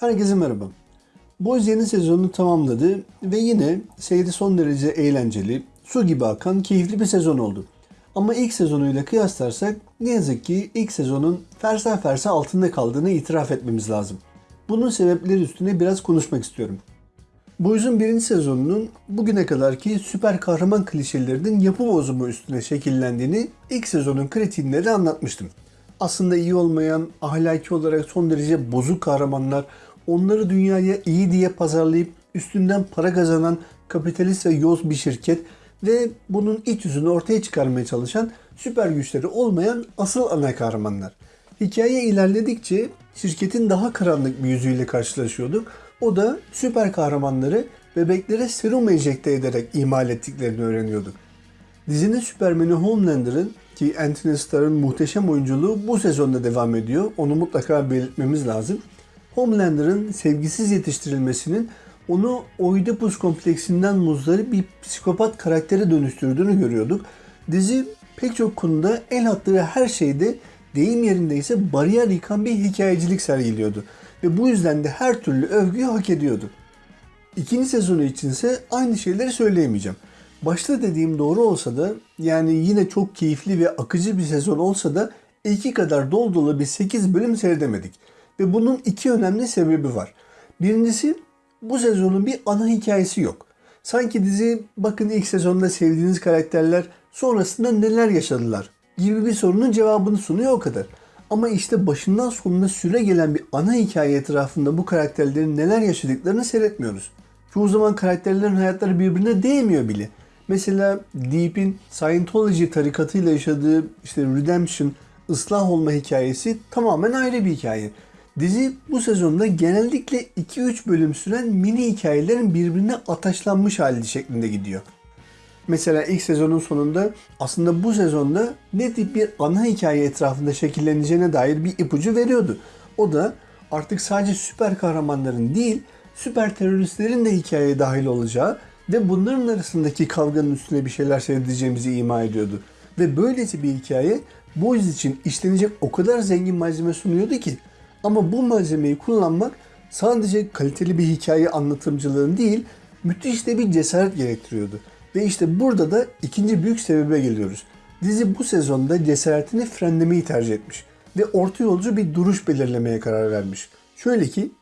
Herkese merhaba. Boys yeni sezonunu tamamladı ve yine seyri son derece eğlenceli, su gibi akan keyifli bir sezon oldu. Ama ilk sezonuyla kıyaslarsak ne yazık ki ilk sezonun fersa fersa altında kaldığını itiraf etmemiz lazım. Bunun sebepleri üstüne biraz konuşmak istiyorum. Boys'un birinci sezonunun bugüne kadarki süper kahraman klişelerinin yapı bozumu üstüne şekillendiğini ilk sezonun kritiğinde de anlatmıştım. Aslında iyi olmayan, ahlaki olarak son derece bozuk kahramanlar, onları dünyaya iyi diye pazarlayıp üstünden para kazanan kapitalist ve yoz bir şirket ve bunun iç yüzünü ortaya çıkarmaya çalışan süper güçleri olmayan asıl ana kahramanlar. Hikaye ilerledikçe şirketin daha karanlık bir yüzüyle karşılaşıyorduk. O da süper kahramanları bebeklere serum enjekte ederek imal ettiklerini öğreniyorduk. Dizinin Süpermen'i Homelander'ın ki Anthony Starr'ın muhteşem oyunculuğu bu sezonda devam ediyor. Onu mutlaka belirtmemiz lazım. Homelander'ın sevgisiz yetiştirilmesinin onu Oedipus kompleksinden muzdarip bir psikopat karaktere dönüştürdüğünü görüyorduk. Dizi pek çok konuda el attığı her şeyde deyim yerindeyse bariyer yıkan bir hikayecilik sergiliyordu. Ve bu yüzden de her türlü övgüyü hak ediyordu. İkinci sezonu içinse aynı şeyleri söyleyemeyeceğim. Başta dediğim doğru olsa da yani yine çok keyifli ve akıcı bir sezon olsa da iki kadar dolu dolu bir 8 bölüm seyredemedik. Ve bunun iki önemli sebebi var. Birincisi bu sezonun bir ana hikayesi yok. Sanki dizi bakın ilk sezonda sevdiğiniz karakterler sonrasında neler yaşadılar gibi bir sorunun cevabını sunuyor o kadar. Ama işte başından sonuna süre gelen bir ana hikaye etrafında bu karakterlerin neler yaşadıklarını seyretmiyoruz. Çoğu zaman karakterlerin hayatları birbirine değmiyor bile. Mesela Deep'in Scientology tarikatıyla yaşadığı işte Redemption, ıslah olma hikayesi tamamen ayrı bir hikaye. Dizi bu sezonda genellikle 2-3 bölüm süren mini hikayelerin birbirine ataşlanmış hali şeklinde gidiyor. Mesela ilk sezonun sonunda aslında bu sezonda ne tip bir ana hikaye etrafında şekilleneceğine dair bir ipucu veriyordu. O da artık sadece süper kahramanların değil, süper teröristlerin de hikayeye dahil olacağı ve bunların arasındaki kavganın üstüne bir şeyler seyredeceğimizi ima ediyordu. Ve böylesi bir hikaye Boys için işlenecek o kadar zengin malzeme sunuyordu ki ama bu malzemeyi kullanmak sadece kaliteli bir hikaye anlatımcılığın değil, müthiş de bir cesaret gerektiriyordu. Ve işte burada da ikinci büyük sebebe geliyoruz. Dizi bu sezonda cesaretini frenlemeyi tercih etmiş ve orta yolcu bir duruş belirlemeye karar vermiş. Şöyle ki,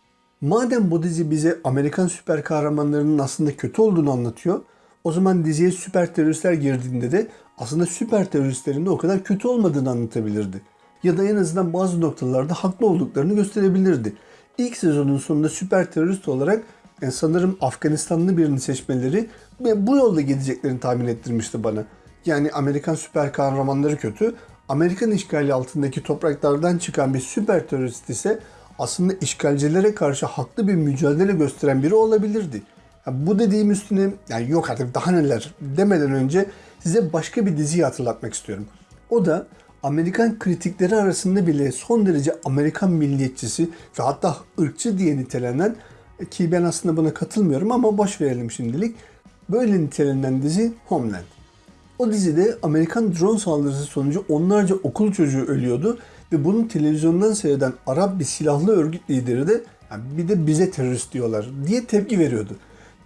madem bu dizi bize Amerikan süper kahramanlarının aslında kötü olduğunu anlatıyor, o zaman diziye süper teröristler girdiğinde de aslında süper teröristlerin de o kadar kötü olmadığını anlatabilirdi. Ya da en azından bazı noktalarda haklı olduklarını gösterebilirdi. İlk sezonun sonunda süper terörist olarak yani sanırım Afganistanlı birini seçmeleri ve bu yolda gideceklerini tahmin ettirmişti bana. Yani Amerikan süper kahramanları kötü, Amerikan işgali altındaki topraklardan çıkan bir süper terörist ise aslında işgalcilere karşı haklı bir mücadele gösteren biri olabilirdi. Ya bu dediğim üstüne yani yok artık daha neler demeden önce size başka bir diziyi hatırlatmak istiyorum. O da Amerikan kritikleri arasında bile son derece Amerikan milliyetçisi ve hatta ırkçı diye nitelenen ki ben aslında buna katılmıyorum ama boş verelim şimdilik. Böyle nitelenen dizi Homeland. O dizide Amerikan drone saldırısı sonucu onlarca okul çocuğu ölüyordu ve bunu televizyondan seyreden Arap bir silahlı örgüt lideri de yani bir de bize terörist diyorlar diye tepki veriyordu.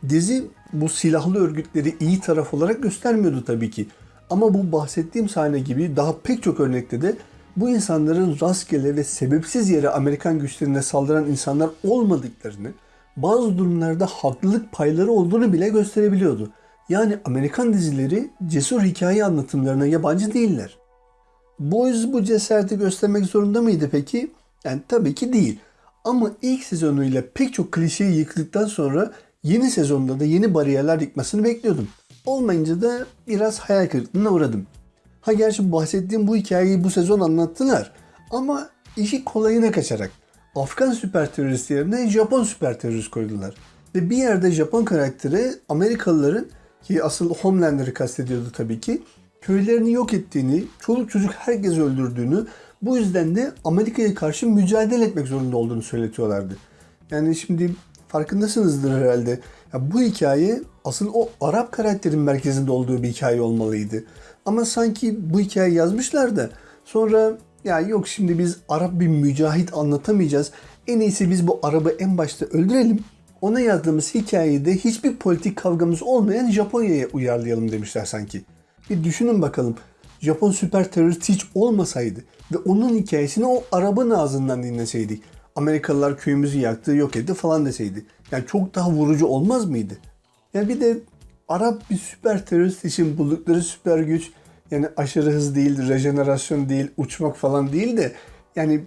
Dizi bu silahlı örgütleri iyi taraf olarak göstermiyordu tabii ki. Ama bu bahsettiğim sahne gibi daha pek çok örnekte de bu insanların rastgele ve sebepsiz yere Amerikan güçlerine saldıran insanlar olmadıklarını, bazı durumlarda haklılık payları olduğunu bile gösterebiliyordu. Yani Amerikan dizileri cesur hikaye anlatımlarına yabancı değiller. Boys bu cesareti göstermek zorunda mıydı peki? Yani tabii ki değil. Ama ilk sezonuyla pek çok klişeyi yıktıktan sonra yeni sezonda da yeni bariyerler yıkmasını bekliyordum. Olmayınca da biraz hayal kırıklığına uğradım. Ha gerçi bahsettiğim bu hikayeyi bu sezon anlattılar. Ama işi kolayına kaçarak. Afgan süper terörist yerine Japon süper terörist koydular. Ve bir yerde Japon karakteri Amerikalıların ki asıl Homelander'ı kastediyordu tabii ki köylerini yok ettiğini, çoluk çocuk herkes öldürdüğünü bu yüzden de Amerika'ya karşı mücadele etmek zorunda olduğunu söyletiyorlardı. Yani şimdi farkındasınızdır herhalde. Ya bu hikaye asıl o Arap karakterin merkezinde olduğu bir hikaye olmalıydı. Ama sanki bu hikayeyi yazmışlar da sonra ya yok şimdi biz Arap bir mücahit anlatamayacağız. En iyisi biz bu Arap'ı en başta öldürelim. Ona yazdığımız hikayede hiçbir politik kavgamız olmayan Japonya'ya uyarlayalım demişler sanki. Bir düşünün bakalım. Japon süper terörist hiç olmasaydı ve onun hikayesini o Arap'ın ağzından dinleseydik. Amerikalılar köyümüzü yaktı, yok etti falan deseydi. Yani çok daha vurucu olmaz mıydı? Ya bir de Arap bir süper terörist için buldukları süper güç yani aşırı hız değil, rejenerasyon değil, uçmak falan değil de yani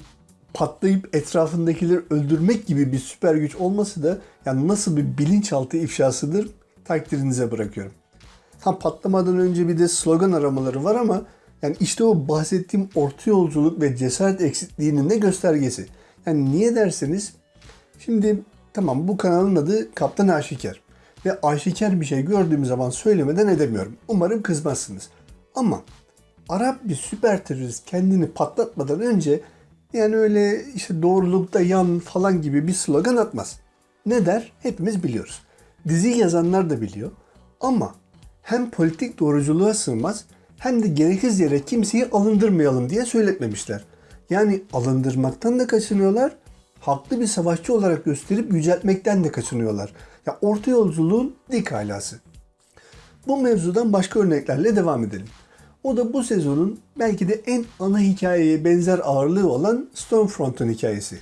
patlayıp etrafındakileri öldürmek gibi bir süper güç olması da yani nasıl bir bilinçaltı ifşasıdır takdirinize bırakıyorum. Tam patlamadan önce bir de slogan aramaları var ama yani işte o bahsettiğim orta yolculuk ve cesaret eksikliğinin ne göstergesi. Yani niye derseniz şimdi tamam bu kanalın adı Kaptan Aşikar ve aşikar bir şey gördüğüm zaman söylemeden edemiyorum. Umarım kızmazsınız. Ama Arap bir süper terörist kendini patlatmadan önce yani öyle işte doğrulukta yan falan gibi bir slogan atmaz. Ne der? Hepimiz biliyoruz. Dizi yazanlar da biliyor. Ama hem politik doğruculuğa sığmaz hem de gereksiz yere kimseyi alındırmayalım diye söyletmemişler. Yani alındırmaktan da kaçınıyorlar, haklı bir savaşçı olarak gösterip yüceltmekten de kaçınıyorlar. Ya orta yolculuğun dik alası. Bu mevzudan başka örneklerle devam edelim. O da bu sezonun belki de en ana hikayeye benzer ağırlığı olan Stormfront'un hikayesi.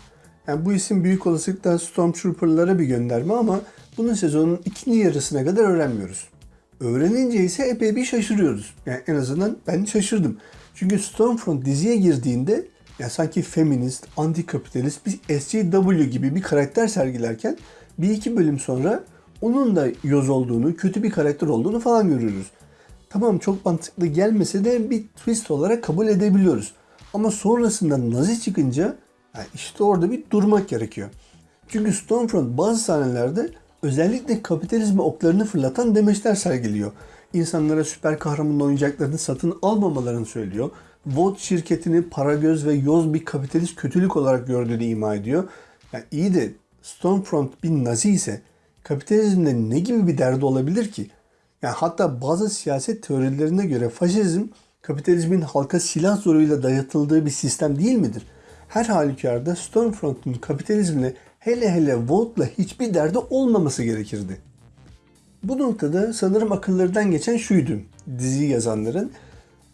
Yani bu isim büyük olasılıkla Stormtrooper'lara bir gönderme ama bunu sezonun ikinci yarısına kadar öğrenmiyoruz. Öğrenince ise epey bir şaşırıyoruz. Yani en azından ben şaşırdım. Çünkü Stormfront diziye girdiğinde ya sanki feminist, antikapitalist bir SJW gibi bir karakter sergilerken bir iki bölüm sonra onun da yoz olduğunu, kötü bir karakter olduğunu falan görüyoruz. Tamam çok mantıklı gelmese de bir twist olarak kabul edebiliyoruz. Ama sonrasında Nazi çıkınca yani işte orada bir durmak gerekiyor. Çünkü Stormfront bazı sahnelerde özellikle kapitalizme oklarını fırlatan demeçler sergiliyor. İnsanlara süper kahraman oyuncaklarını satın almamalarını söylüyor. Vought şirketini para göz ve yoz bir kapitalist kötülük olarak gördüğünü ima ediyor. Yani iyi de Stormfront bir nazi ise kapitalizmde ne gibi bir derdi olabilir ki? Yani hatta bazı siyaset teorilerine göre faşizm kapitalizmin halka silah zoruyla dayatıldığı bir sistem değil midir? Her halükarda Stormfront'un kapitalizmle hele hele Volt'la hiçbir derdi olmaması gerekirdi. Bu noktada sanırım akıllarından geçen şuydu dizi yazanların.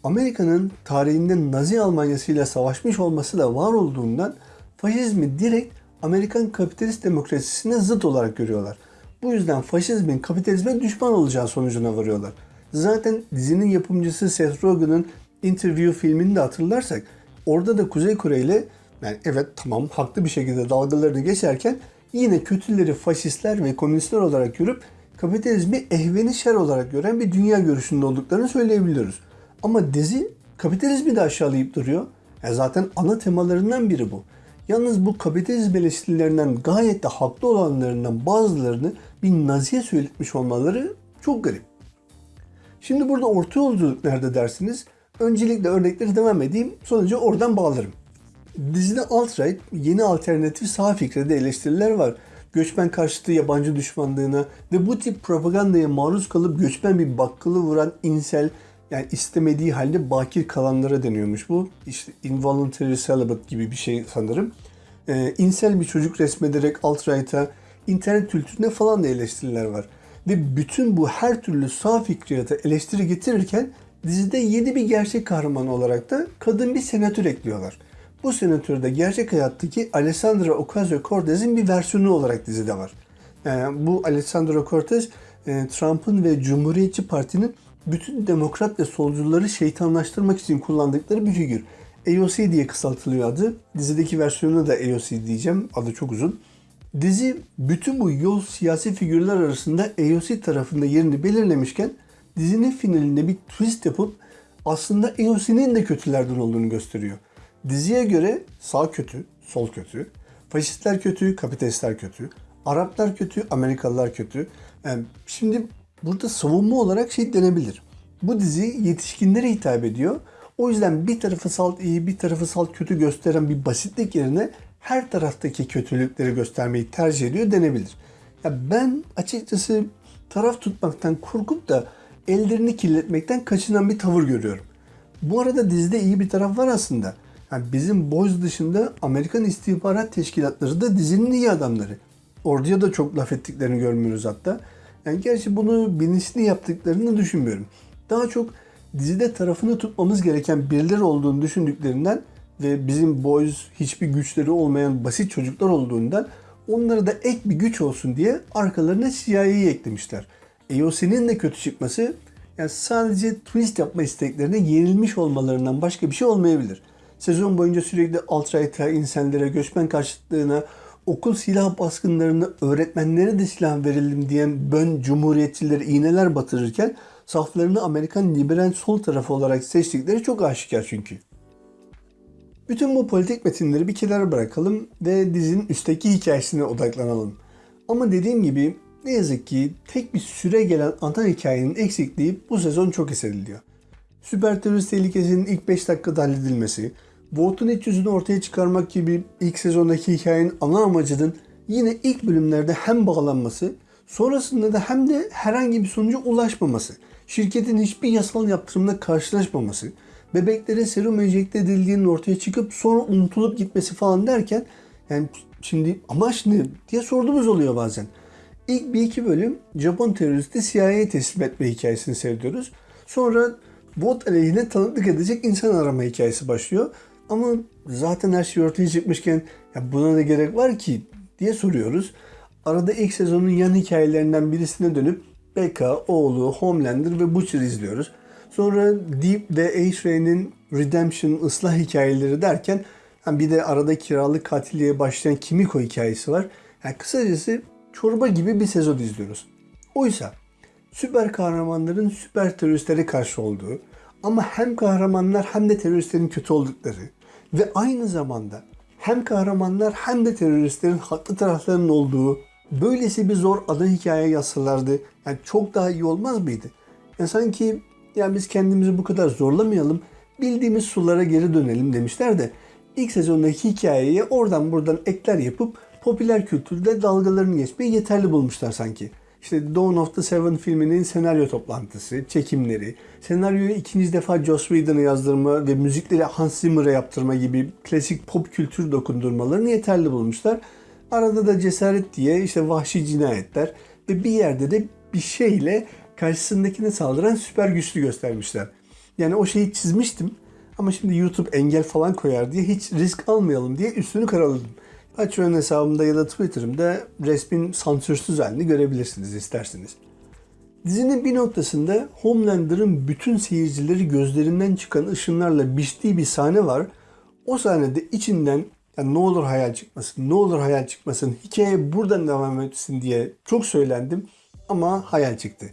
Amerika'nın tarihinde Nazi Almanyası ile savaşmış olması da var olduğundan faşizmi direkt Amerikan kapitalist demokrasisine zıt olarak görüyorlar. Bu yüzden faşizmin kapitalizme düşman olacağı sonucuna varıyorlar. Zaten dizinin yapımcısı Seth Rogen'ın Interview filmini de hatırlarsak orada da Kuzey Kore ile yani evet tamam haklı bir şekilde dalgalarını geçerken yine kötüleri faşistler ve komünistler olarak görüp kapitalizmi ehveni şer olarak gören bir dünya görüşünde olduklarını söyleyebiliyoruz. Ama dizi kapitalizmi de aşağılayıp duruyor. Ya zaten ana temalarından biri bu. Yalnız bu kapitalizm eleştirilerinden gayet de haklı olanlarından bazılarını bir naziye söyletmiş olmaları çok garip. Şimdi burada orta yolculuk nerede dersiniz? Öncelikle örnekleri devam edeyim. Sonucu oradan bağlarım. Dizide alt-right, yeni alternatif sağ fikre de eleştiriler var. Göçmen karşıtı yabancı düşmanlığına ve bu tip propagandaya maruz kalıp göçmen bir bakkalı vuran insel, yani istemediği halde bakir kalanlara deniyormuş bu. İşte involuntary celibate gibi bir şey sanırım. Ee, insel bir çocuk resmederek alt-right'a, internet kültürüne falan da eleştiriler var. Ve bütün bu her türlü sağ fikriyata eleştiri getirirken dizide yeni bir gerçek kahraman olarak da kadın bir senatör ekliyorlar. Bu senatör de gerçek hayattaki Alessandra Ocasio-Cortez'in bir versiyonu olarak dizide var. Yani bu Alessandra Cortez, e, Trump'ın ve Cumhuriyetçi Parti'nin bütün demokrat ve solcuları şeytanlaştırmak için kullandıkları bir figür. AOC diye kısaltılıyor adı. Dizideki versiyonu da AOC diyeceğim. Adı çok uzun. Dizi bütün bu yol siyasi figürler arasında AOC tarafında yerini belirlemişken dizinin finalinde bir twist yapıp aslında AOC'nin de kötülerden olduğunu gösteriyor. Diziye göre sağ kötü, sol kötü, faşistler kötü, kapitalistler kötü, Araplar kötü, Amerikalılar kötü. Yani şimdi burada savunma olarak şey denebilir. Bu dizi yetişkinlere hitap ediyor. O yüzden bir tarafı salt iyi, bir tarafı salt kötü gösteren bir basitlik yerine her taraftaki kötülükleri göstermeyi tercih ediyor denebilir. Ya ben açıkçası taraf tutmaktan korkup da ellerini kirletmekten kaçınan bir tavır görüyorum. Bu arada dizide iyi bir taraf var aslında. Yani bizim Boys dışında Amerikan istihbarat teşkilatları da dizinin iyi adamları. Orduya da çok laf ettiklerini görmüyoruz hatta. Yani gerçi bunu bilinçli yaptıklarını düşünmüyorum. Daha çok dizide tarafını tutmamız gereken birileri olduğunu düşündüklerinden ve bizim boys hiçbir güçleri olmayan basit çocuklar olduğundan onlara da ek bir güç olsun diye arkalarına CIA'yı eklemişler. EOS'nin de kötü çıkması yani sadece twist yapma isteklerine yenilmiş olmalarından başka bir şey olmayabilir. Sezon boyunca sürekli alt-right'a, insanlara, göçmen karşıtlığına, okul silah baskınlarına, öğretmenlere de silah verelim diyen bön cumhuriyetçileri iğneler batırırken saflarını Amerikan liberal sol tarafı olarak seçtikleri çok aşikar çünkü. Bütün bu politik metinleri bir kenara bırakalım ve dizinin üstteki hikayesine odaklanalım. Ama dediğim gibi ne yazık ki tek bir süre gelen ana hikayenin eksikliği bu sezon çok hissediliyor. Süper terörist tehlikesinin ilk 5 dakikada halledilmesi, Vough'un iç yüzünü ortaya çıkarmak gibi ilk sezondaki hikayenin ana amacının yine ilk bölümlerde hem bağlanması, sonrasında da hem de herhangi bir sonuca ulaşmaması, şirketin hiçbir yasal yaptırımla karşılaşmaması, bebeklere serum enjekte edildiğinin ortaya çıkıp sonra unutulup gitmesi falan derken yani şimdi amaç ne diye sorduğumuz oluyor bazen. İlk bir iki bölüm Japon teröristi CIA'ya teslim etme hikayesini seyrediyoruz. Sonra bot aleyhine tanıklık edecek insan arama hikayesi başlıyor. Ama zaten her şey ortaya çıkmışken ya buna ne gerek var ki diye soruyoruz. Arada ilk sezonun yan hikayelerinden birisine dönüp Becca, oğlu, Homelander ve Butcher izliyoruz. Sonra Deep ve A-Train'in Redemption, ıslah hikayeleri derken yani bir de arada kiralık katilliğe başlayan Kimiko hikayesi var. Yani kısacası çorba gibi bir sezon izliyoruz. Oysa süper kahramanların süper teröristlere karşı olduğu ama hem kahramanlar hem de teröristlerin kötü oldukları ve aynı zamanda hem kahramanlar hem de teröristlerin haklı taraflarının olduğu böylesi bir zor ana hikaye yazsalardı yani çok daha iyi olmaz mıydı? Yani sanki yani biz kendimizi bu kadar zorlamayalım bildiğimiz sulara geri dönelim demişler de ilk sezondaki hikayeye oradan buradan ekler yapıp popüler kültürde dalgalarını geçmeyi yeterli bulmuşlar sanki. İşte Dawn of the Seven filminin senaryo toplantısı, çekimleri, senaryoyu ikinci defa Joss Whedon'a yazdırma ve müzikleri Hans Zimmer'a yaptırma gibi klasik pop kültür dokundurmalarını yeterli bulmuşlar. Arada da cesaret diye işte vahşi cinayetler ve bir yerde de bir şeyle karşısındakine saldıran süper güçlü göstermişler. Yani o şeyi çizmiştim ama şimdi YouTube engel falan koyar diye hiç risk almayalım diye üstünü karaladım. Patreon hesabımda ya da Twitter'ımda resmin sansürsüz halini görebilirsiniz isterseniz. Dizinin bir noktasında Homelander'ın bütün seyircileri gözlerinden çıkan ışınlarla biçtiği bir sahne var. O sahnede içinden yani ne olur hayal çıkmasın, ne olur hayal çıkmasın, hikaye buradan devam etsin diye çok söylendim ama hayal çıktı.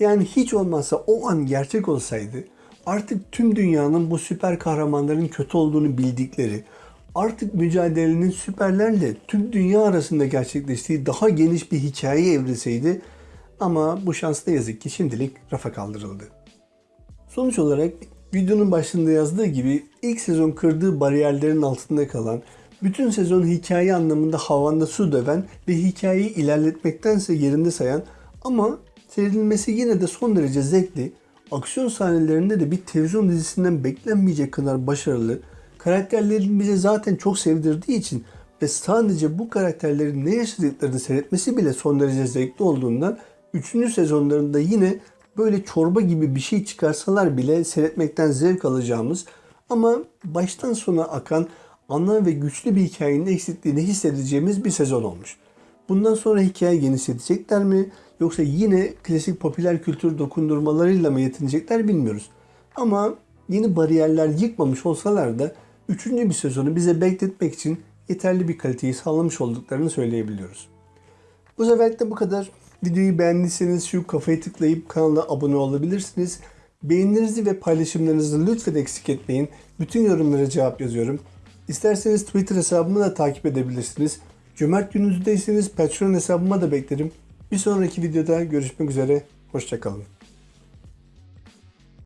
Yani hiç olmazsa o an gerçek olsaydı artık tüm dünyanın bu süper kahramanların kötü olduğunu bildikleri, artık mücadelenin süperlerle tüm dünya arasında gerçekleştiği daha geniş bir hikaye evrilseydi ama bu şans ne yazık ki şimdilik rafa kaldırıldı. Sonuç olarak videonun başında yazdığı gibi ilk sezon kırdığı bariyerlerin altında kalan, bütün sezon hikaye anlamında havanda su döven ve hikayeyi ilerletmektense yerinde sayan ama seyredilmesi yine de son derece zevkli, aksiyon sahnelerinde de bir televizyon dizisinden beklenmeyecek kadar başarılı, karakterlerin bize zaten çok sevdirdiği için ve sadece bu karakterlerin ne yaşadıklarını seyretmesi bile son derece zevkli olduğundan 3. sezonlarında yine böyle çorba gibi bir şey çıkarsalar bile seyretmekten zevk alacağımız ama baştan sona akan ana ve güçlü bir hikayenin eksikliğini hissedeceğimiz bir sezon olmuş. Bundan sonra hikaye genişletecekler mi yoksa yine klasik popüler kültür dokundurmalarıyla mı yetinecekler bilmiyoruz. Ama yeni bariyerler yıkmamış olsalar da üçüncü bir sezonu bize bekletmek için yeterli bir kaliteyi sağlamış olduklarını söyleyebiliyoruz. Bu seferlik de bu kadar. Videoyu beğendiyseniz şu kafayı tıklayıp kanala abone olabilirsiniz. Beğenilerinizi ve paylaşımlarınızı lütfen eksik etmeyin. Bütün yorumlara cevap yazıyorum. İsterseniz Twitter hesabımı da takip edebilirsiniz. Cömert gününüzdeyseniz Patreon hesabıma da beklerim. Bir sonraki videoda görüşmek üzere. Hoşçakalın.